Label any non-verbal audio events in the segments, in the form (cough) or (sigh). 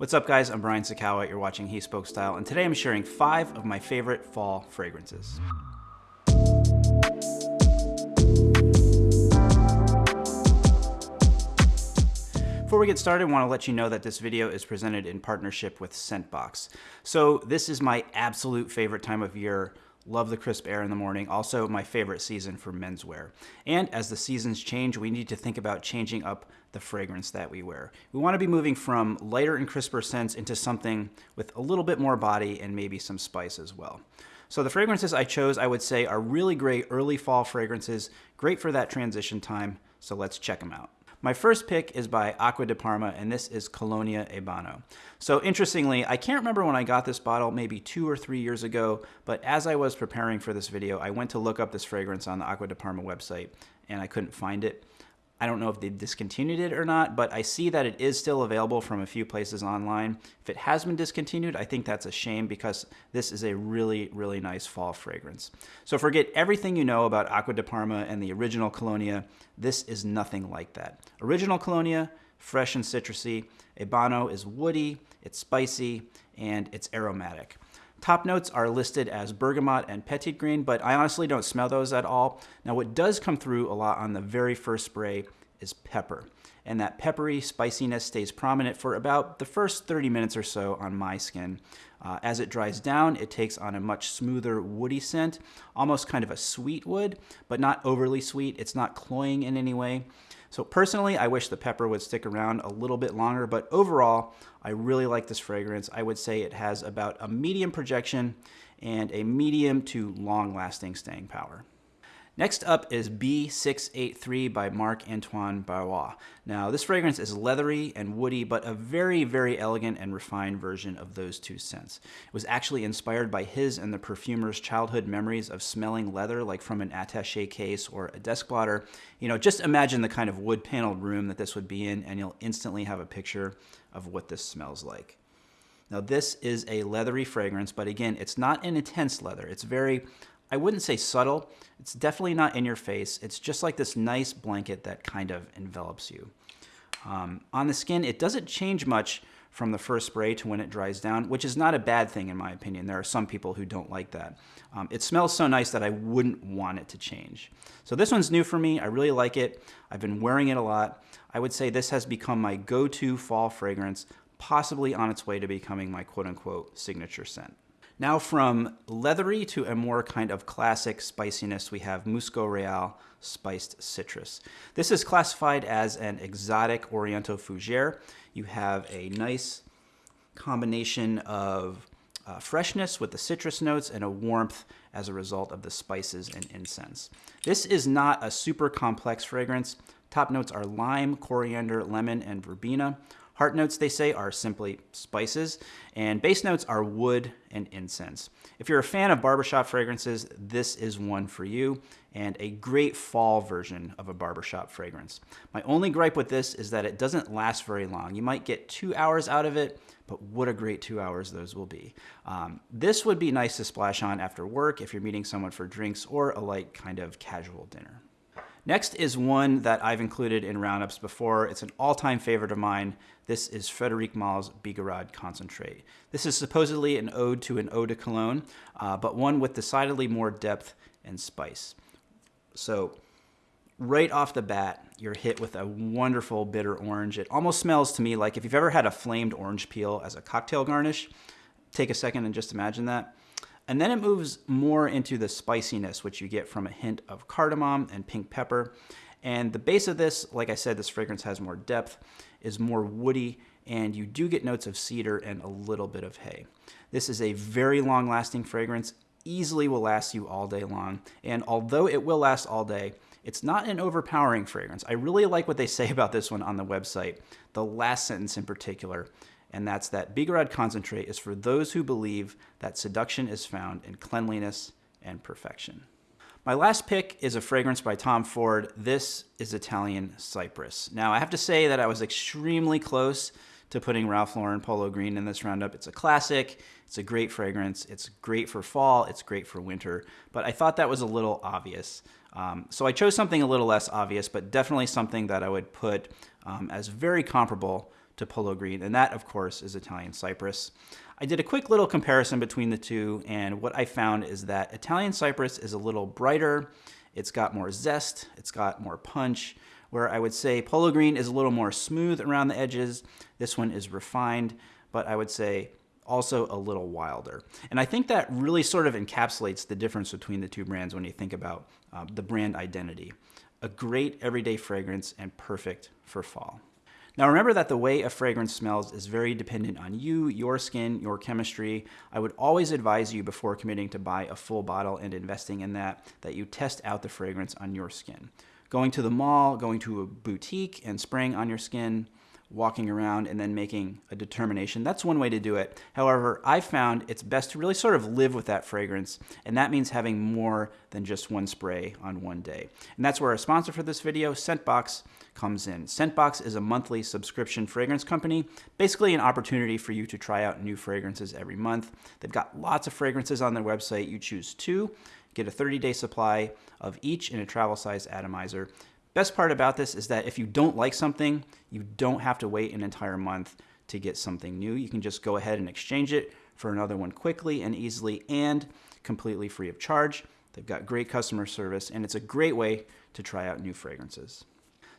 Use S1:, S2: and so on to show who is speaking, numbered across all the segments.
S1: What's up guys, I'm Brian Sacawa, you're watching He Spoke Style, and today I'm sharing five of my favorite fall fragrances. Before we get started, I want to let you know that this video is presented in partnership with Scentbox. So this is my absolute favorite time of year Love the crisp air in the morning. Also, my favorite season for menswear. And as the seasons change, we need to think about changing up the fragrance that we wear. We want to be moving from lighter and crisper scents into something with a little bit more body and maybe some spice as well. So the fragrances I chose, I would say, are really great early fall fragrances, great for that transition time. So let's check them out. My first pick is by Acqua di Parma, and this is Colonia Ebano. So interestingly, I can't remember when I got this bottle, maybe two or three years ago, but as I was preparing for this video, I went to look up this fragrance on the Acqua di Parma website, and I couldn't find it. I don't know if they discontinued it or not, but I see that it is still available from a few places online. If it has been discontinued, I think that's a shame because this is a really, really nice fall fragrance. So forget everything you know about Acqua di Parma and the original Colonia. This is nothing like that. Original Colonia, fresh and citrusy. Ebano is woody, it's spicy, and it's aromatic. Top notes are listed as bergamot and petitgrain, but I honestly don't smell those at all. Now what does come through a lot on the very first spray is pepper. And that peppery spiciness stays prominent for about the first 30 minutes or so on my skin. Uh, as it dries down, it takes on a much smoother woody scent, almost kind of a sweet wood, but not overly sweet. It's not cloying in any way. So personally, I wish the pepper would stick around a little bit longer, but overall, I really like this fragrance. I would say it has about a medium projection and a medium to long lasting staying power. Next up is B683 by Marc-Antoine Barrois. Now, this fragrance is leathery and woody, but a very, very elegant and refined version of those two scents. It was actually inspired by his and the perfumer's childhood memories of smelling leather, like from an attache case or a desk blotter. You know, just imagine the kind of wood paneled room that this would be in, and you'll instantly have a picture of what this smells like. Now, this is a leathery fragrance, but again, it's not an intense leather. It's very I wouldn't say subtle. It's definitely not in your face. It's just like this nice blanket that kind of envelops you. Um, on the skin, it doesn't change much from the first spray to when it dries down, which is not a bad thing in my opinion. There are some people who don't like that. Um, it smells so nice that I wouldn't want it to change. So this one's new for me. I really like it. I've been wearing it a lot. I would say this has become my go-to fall fragrance, possibly on its way to becoming my quote-unquote signature scent. Now from leathery to a more kind of classic spiciness, we have Musgo Real spiced citrus. This is classified as an exotic Oriental fougere. You have a nice combination of uh, freshness with the citrus notes and a warmth as a result of the spices and incense. This is not a super complex fragrance. Top notes are lime, coriander, lemon, and verbena. Heart notes, they say, are simply spices, and base notes are wood and incense. If you're a fan of barbershop fragrances, this is one for you, and a great fall version of a barbershop fragrance. My only gripe with this is that it doesn't last very long. You might get two hours out of it, but what a great two hours those will be. Um, this would be nice to splash on after work if you're meeting someone for drinks or a light kind of casual dinner. Next is one that I've included in roundups before. It's an all-time favorite of mine. This is Frederic Malle's Bigarade Concentrate. This is supposedly an ode to an eau de cologne, uh, but one with decidedly more depth and spice. So right off the bat, you're hit with a wonderful bitter orange. It almost smells to me like if you've ever had a flamed orange peel as a cocktail garnish, take a second and just imagine that. And then it moves more into the spiciness, which you get from a hint of cardamom and pink pepper. And the base of this, like I said, this fragrance has more depth, is more woody, and you do get notes of cedar and a little bit of hay. This is a very long lasting fragrance, easily will last you all day long. And although it will last all day, it's not an overpowering fragrance. I really like what they say (laughs) about this one on the website. The last sentence in particular and that's that Bigarade concentrate is for those who believe that seduction is found in cleanliness and perfection. My last pick is a fragrance by Tom Ford. This is Italian Cypress. Now, I have to say that I was extremely close to putting Ralph Lauren Polo Green in this roundup. It's a classic, it's a great fragrance, it's great for fall, it's great for winter, but I thought that was a little obvious. Um, so I chose something a little less obvious, but definitely something that I would put um, as very comparable to Polo Green, and that, of course, is Italian Cypress. I did a quick little comparison between the two, and what I found is that Italian Cypress is a little brighter, it's got more zest, it's got more punch, where I would say Polo Green is a little more smooth around the edges. This one is refined, but I would say also a little wilder. And I think that really sort of encapsulates the difference between the two brands when you think about uh, the brand identity. A great everyday fragrance and perfect for fall. Now remember that the way a fragrance smells is very dependent on you, your skin, your chemistry. I would always advise you before committing to buy a full bottle and investing in that, that you test out the fragrance on your skin. Going to the mall, going to a boutique and spraying on your skin, walking around and then making a determination. That's one way to do it. However, I've found it's best to really sort of live with that fragrance, and that means having more than just one spray on one day. And that's where our sponsor for this video, Scentbox, comes in. Scentbox is a monthly subscription fragrance company, basically an opportunity for you to try out new fragrances every month. They've got lots of fragrances on their website. You choose two, get a 30-day supply of each in a travel size atomizer. Best part about this is that if you don't like something, you don't have to wait an entire month to get something new. You can just go ahead and exchange it for another one quickly and easily and completely free of charge. They've got great customer service and it's a great way to try out new fragrances.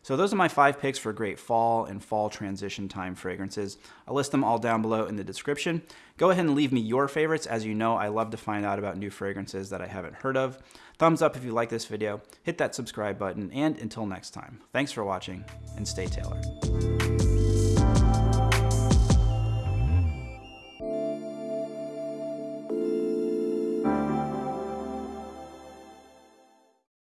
S1: So those are my five picks for great fall and fall transition time fragrances. I'll list them all down below in the description. Go ahead and leave me your favorites. As you know, I love to find out about new fragrances that I haven't heard of. Thumbs up if you like this video, hit that subscribe button, and until next time, thanks for watching and stay tailored.